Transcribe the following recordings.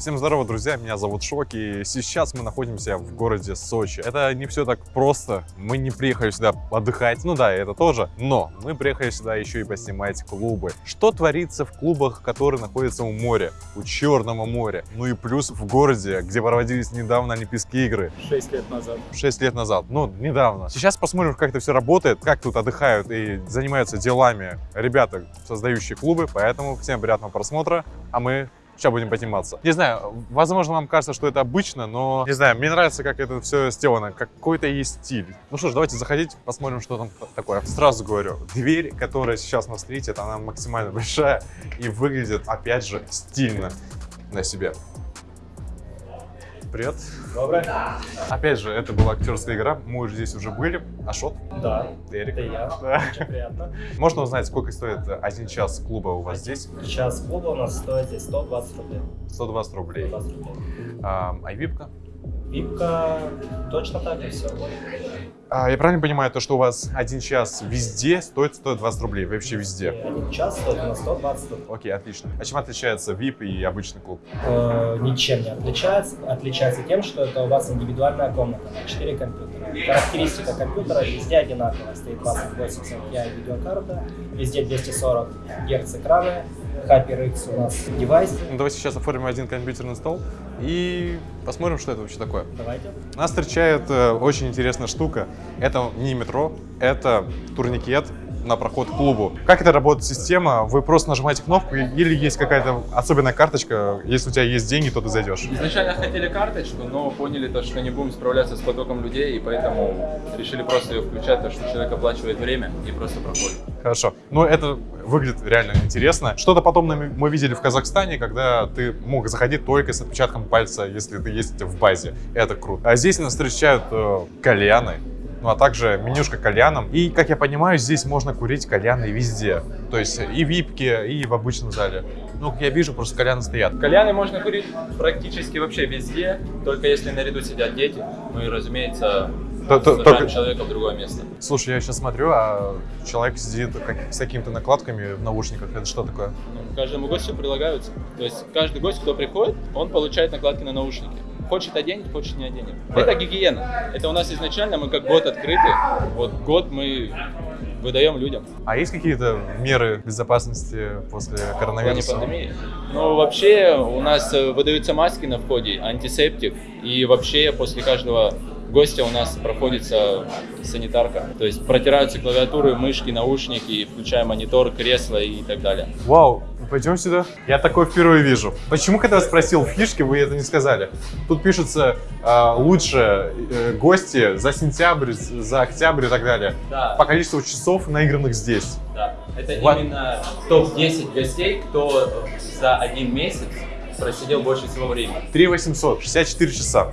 Всем здорово, друзья, меня зовут Шок, и сейчас мы находимся в городе Сочи. Это не все так просто, мы не приехали сюда отдыхать, ну да, это тоже, но мы приехали сюда еще и поснимать клубы. Что творится в клубах, которые находятся у моря, у Черного моря, ну и плюс в городе, где проводились недавно Олимпийские игры. 6 лет назад. 6 лет назад, ну, недавно. Сейчас посмотрим, как это все работает, как тут отдыхают и занимаются делами ребята, создающие клубы, поэтому всем приятного просмотра, а мы сейчас будем подниматься. Не знаю, возможно, вам кажется, что это обычно, но, не знаю, мне нравится, как это все сделано, какой-то есть стиль. Ну что ж, давайте заходить, посмотрим, что там такое. Сразу говорю, дверь, которая сейчас нас встретит, она максимально большая и выглядит, опять же, стильно на себе. Привет. Доброе. Опять же, это была актерская игра, мы уже здесь уже были. Ашот? Да, Эрик? это я. Да. Очень приятно. Можно узнать, сколько стоит один час клуба у вас здесь? Час клуба у нас стоит здесь 120 рублей. 120 рублей. 120 рублей. А, а випка? Випка точно так же все. А, я правильно понимаю, то, что у вас один час везде стоит 120 рублей, вообще везде? Один час стоит у нас 120 рублей. Окей, отлично. А чем отличается VIP и обычный клуб? Э, ничем не отличается. Отличается тем, что это у вас индивидуальная комната на 4 компьютера. Характеристика компьютера везде одинаковая. Стоит 2080 Ti видеокарта, везде 240 Гц экраны, HyperX у нас девайс. Ну, давайте сейчас оформим один компьютерный стол и посмотрим, что это вообще такое. Давайте. Нас встречает э, очень интересная штука. Это не метро, это турникет на проход к клубу. Как это работает система? Вы просто нажимаете кнопку или есть какая-то особенная карточка? Если у тебя есть деньги, то ты зайдешь. Изначально хотели карточку, но поняли то, что не будем справляться с потоком людей, и поэтому решили просто ее включать, то, что человек оплачивает время и просто проходит. Хорошо. Ну, это выглядит реально интересно. Что-то подобное мы видели в Казахстане, когда ты мог заходить только с отпечатком пальца, если ты есть в базе. Это круто. А здесь нас встречают э, кальяны, ну а также менюшка кальяном. И, как я понимаю, здесь можно курить кальяны везде. То есть и в випке, и в обычном зале. Ну, как я вижу, просто кальяны стоят. Кальяны можно курить практически вообще везде, только если наряду сидят дети. Ну и, разумеется, То- то- сажаем только- человека в другое место. Слушай, я сейчас смотрю, а человек сидит как- с какими-то накладками в наушниках. Это что такое? Ну, каждому гостю прилагаются. То есть каждый гость, кто приходит, он получает накладки на наушники. Хочет оденет, хочет не оденет. Да. Это гигиена. Это у нас изначально, мы как год открыты. Вот год мы выдаем людям. А есть какие-то меры безопасности после коронавируса? пандемии. Ну, вообще, у нас э, выдаются маски на входе, антисептик, и вообще после каждого гостя у нас проходится санитарка. То есть протираются клавиатуры, мышки, наушники, включая монитор, кресло и так далее. Вау, пойдем сюда. Я такое впервые вижу. Почему, когда я спросил фишки, вы это не сказали? Тут пишется а, лучше э, гости за сентябрь, за октябрь и так далее. Да. По количеству часов наигранных здесь. Да, это Ва- именно топ-10 гостей, кто за один месяц просидел больше всего времени. 3 800, 64 часа.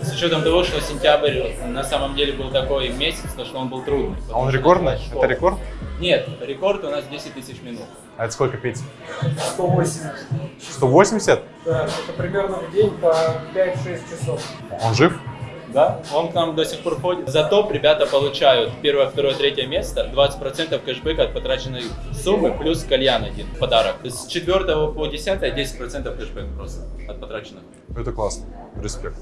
С учетом того, что сентябрь на самом деле был такой месяц, то что он был трудный. А он потому рекордный? Это рекорд? Нет, рекорд у нас 10 тысяч минут. А это сколько, Петь? 180. 180? Да, это примерно в день по 5-6 часов. Он жив? Да, он к нам до сих пор ходит. За топ ребята получают первое, второе, третье место, 20% кэшбэка от потраченной суммы, плюс кальян один в подарок. С 4 по 10 10% кэшбэк просто от потраченных. Это классно. Респект.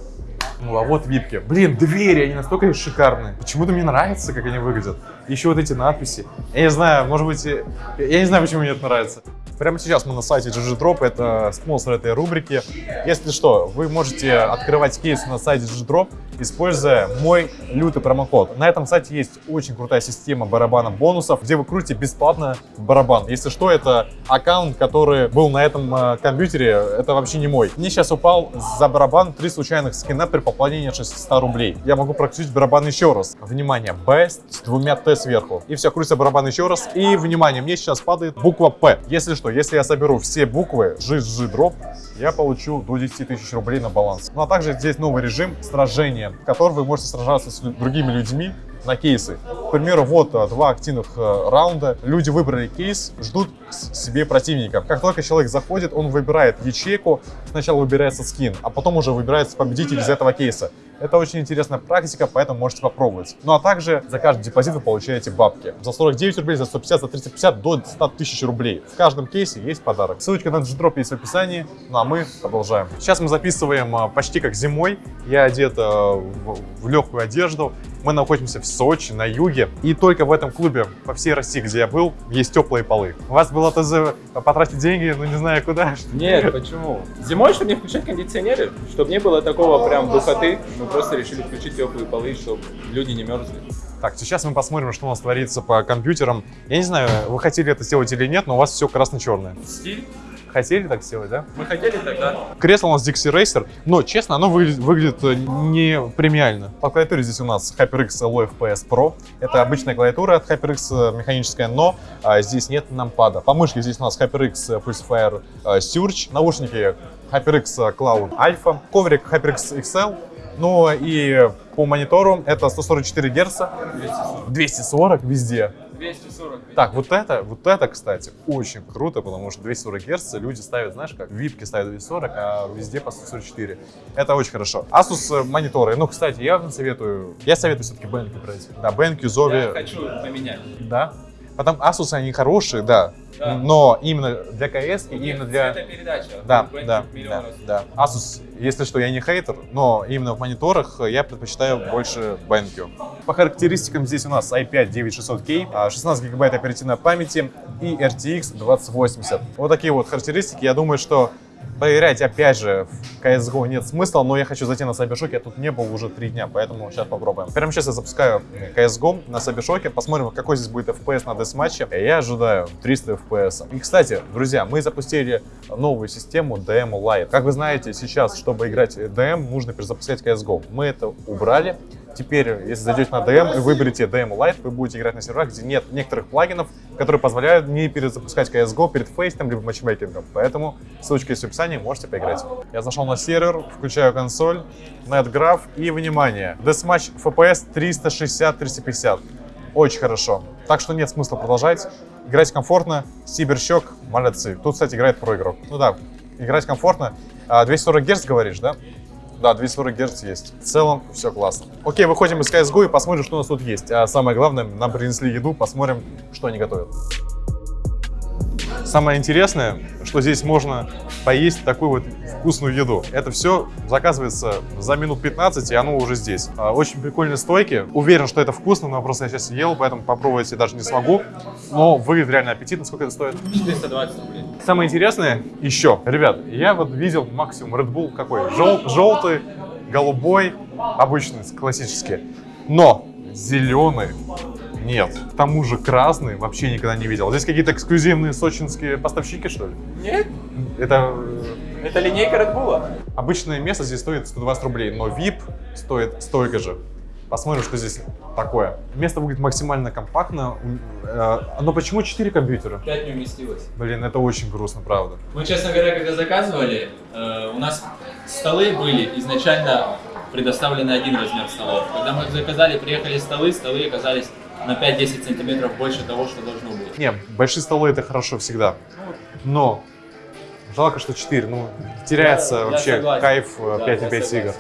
Ну а вот випки. Блин, двери, они настолько шикарные. Почему-то мне нравится, как они выглядят. Еще вот эти надписи. Я не знаю, может быть, я не знаю, почему мне это нравится. Прямо сейчас мы на сайте GG Drop, это спонсор этой рубрики. Если что, вы можете открывать кейс на сайте GG Drop, используя мой лютый промокод. На этом сайте есть очень крутая система барабана бонусов, где вы крутите бесплатно барабан. Если что, это аккаунт, который был на этом э, компьютере, это вообще не мой. Мне сейчас упал за барабан три случайных скина при пополнении 600 рублей. Я могу прокрутить барабан еще раз. Внимание, Best с двумя Т сверху. И все, крутится барабан еще раз. И, внимание, мне сейчас падает буква П. Если что, если я соберу все буквы GG Drop, я получу до 10 тысяч рублей на баланс. Ну а также здесь новый режим сражения, в котором вы можете сражаться с другими людьми на кейсы. К примеру, вот а, два активных э, раунда. Люди выбрали кейс, ждут себе противника. Как только человек заходит, он выбирает ячейку. Сначала выбирается скин, а потом уже выбирается победитель из этого кейса. Это очень интересная практика, поэтому можете попробовать. Ну а также за каждый депозит вы получаете бабки. За 49 рублей, за 150, за 350 до 100 тысяч рублей. В каждом кейсе есть подарок. Ссылочка на G-Drop есть в описании. Ну а мы продолжаем. Сейчас мы записываем а, почти как зимой. Я одет в, в легкую одежду. Мы находимся в Сочи, на юге. И только в этом клубе по всей России, где я был, есть теплые полы. У вас было ТЗ потратить деньги, ну не знаю куда. Нет, почему? Зимой, чтобы не включать кондиционеры, чтобы не было такого прям духоты, мы просто решили включить теплые полы, чтобы люди не мерзли. Так, сейчас мы посмотрим, что у нас творится по компьютерам. Я не знаю, вы хотели это сделать или нет, но у вас все красно-черное. Стиль? Хотели так сделать, да? Мы хотели тогда. Кресло у нас Dixie Racer, но, честно, оно выглядит, выглядит э, не премиально. По клавиатуре здесь у нас HyperX Alloy FPS Pro. Это обычная клавиатура от HyperX, э, механическая, но а, здесь нет нампада. По мышке здесь у нас HyperX Pulsefire э, Surge, наушники HyperX Cloud Alpha, коврик HyperX XL, ну и по монитору это 144 Гц, 240 везде. 240. Так, вот это, вот это, кстати, очень круто, потому что 240 Гц люди ставят, знаешь как, випки ставят 240, а везде по 144. Это очень хорошо. Asus э, мониторы, ну, кстати, я вам советую, я советую все-таки BenQ брать. Да, BenQ, Я Zovi, хочу поменять. да. Потом Asus, они хорошие, да, Да. но именно для CS и именно для... Это передача. Да, да, да, да. Asus, если что, я не хейтер, но именно в мониторах я предпочитаю больше BenQ. По характеристикам здесь у нас i5 9600K, а 16 гигабайт оперативной памяти и RTX 2080. Вот такие вот характеристики. Я думаю, что проверять опять же в CSGO нет смысла, но я хочу зайти на Сайбершоке, я тут не был уже три дня, поэтому сейчас попробуем. Прямо сейчас я запускаю CSGO на Сайбершоке, посмотрим, какой здесь будет FPS на десматче. Я ожидаю 300 FPS. И, кстати, друзья, мы запустили новую систему DM Lite. Как вы знаете, сейчас, чтобы играть DM, нужно перезапускать CSGO. Мы это убрали. Теперь, если зайдете на DM и выберете DM Lite, вы будете играть на серверах, где нет некоторых плагинов, которые позволяют не перезапускать CSGO перед фейстом либо матчмейкингом. Поэтому ссылочка есть в описании, можете поиграть. Я зашел на сервер, включаю консоль, NetGraph и, внимание, Deathmatch FPS 360-350. Очень хорошо. Так что нет смысла продолжать. Играть комфортно. Сиберщек, молодцы. Тут, кстати, играет проигрок. Ну да, играть комфортно. А, 240 Гц говоришь, да? Да, 240 Гц есть. В целом все классно. Окей, выходим из CSGO и посмотрим, что у нас тут есть. А самое главное, нам принесли еду, посмотрим, что они готовят. Самое интересное, что здесь можно поесть такую вот вкусную еду. Это все заказывается за минут 15, и оно уже здесь. А, Очень прикольные стойки. Уверен, что это вкусно, но просто я сейчас ел, поэтому попробовать я даже не смогу. Но выглядит реально аппетитно. Сколько это стоит? 420 рублей. Самое интересное еще, ребят, я вот видел максимум Red Bull какой? Жел- желтый, голубой, обычный, классический. Но зеленый нет. К тому же красный вообще никогда не видел. Здесь какие-то эксклюзивные сочинские поставщики, что ли? Нет, Это это линейка Red Bull. обычное место здесь стоит 120 рублей, но VIP стоит столько же. Посмотрим, что здесь такое. Место выглядит максимально компактно. Э, Но почему 4 компьютера? 5 не уместилось. Блин, это очень грустно, правда. Мы, честно говоря, когда заказывали, э, у нас столы были изначально предоставлены один размер столов. Когда мы заказали, приехали столы, столы оказались на 5-10 сантиметров больше того, что должно быть. Не, большие столы это хорошо всегда. Но жалко, что 4. Ну, теряется Я- я вообще согласен. кайф э, Да, 5 на я 5 игр.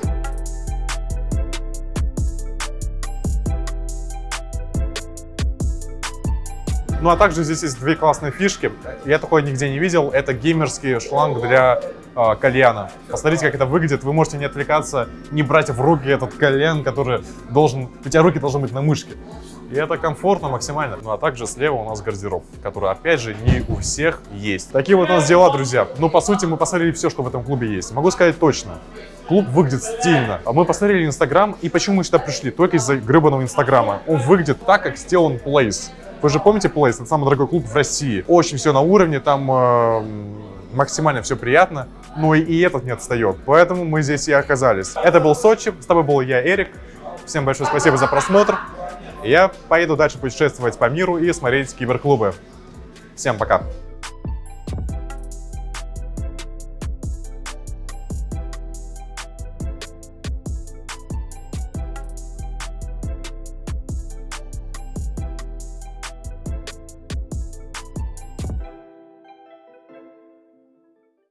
Ну а также здесь есть две классные фишки. Я такое нигде не видел. Это геймерский шланг для э, кальяна. Посмотрите, как это выглядит. Вы можете не отвлекаться, не брать в руки этот кальян, который должен... У тебя руки должны быть на мышке. И это комфортно максимально. Ну а также слева у нас гардероб, который, опять же, не у всех есть. Такие вот у нас дела, друзья. Ну, по сути, мы посмотрели все, что в этом клубе есть. Могу сказать точно. Клуб выглядит стильно. А Мы посмотрели Инстаграм, и почему мы сюда пришли? Только из-за гребаного Инстаграма. Он выглядит так, как сделан Place. Вы же помните Place? Это самый дорогой клуб в России. Очень все на уровне, там э, максимально все приятно. Но и, и этот не отстает. Поэтому мы здесь и оказались. Это был Сочи. С тобой был я, Эрик. Всем большое спасибо за просмотр. Я поеду дальше путешествовать по миру и смотреть киберклубы. Всем пока.